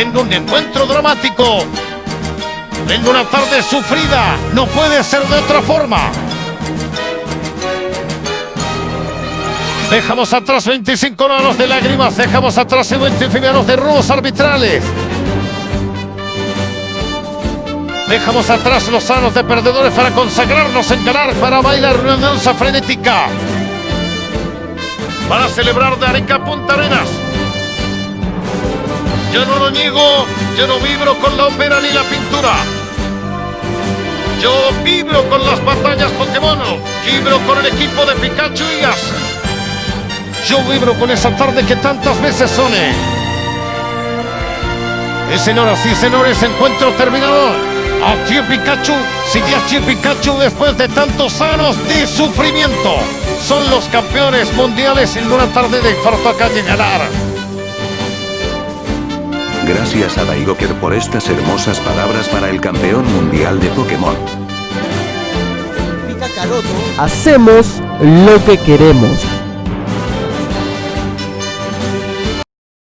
en un encuentro dramático, en una tarde sufrida, no puede ser de otra forma. Dejamos atrás 25 años de lágrimas, dejamos atrás 25 años de robos arbitrales. Dejamos atrás los años de perdedores para consagrarnos en ganar, para bailar una danza frenética. Para celebrar de Arica a Punta. Yo no lo niego, yo no vibro con la ópera ni la pintura. Yo vibro con las batallas Pokémon, vibro con el equipo de Pikachu y Ash. Yo vibro con esa tarde que tantas veces soné. Y señoras y señores, encuentro terminado. Aquí Pikachu, sigue aquí Pikachu después de tantos años de sufrimiento. Son los campeones mundiales en una tarde de infarto acá de ganar. Gracias a Daigoker por estas hermosas palabras para el campeón mundial de Pokémon. Hacemos lo que queremos.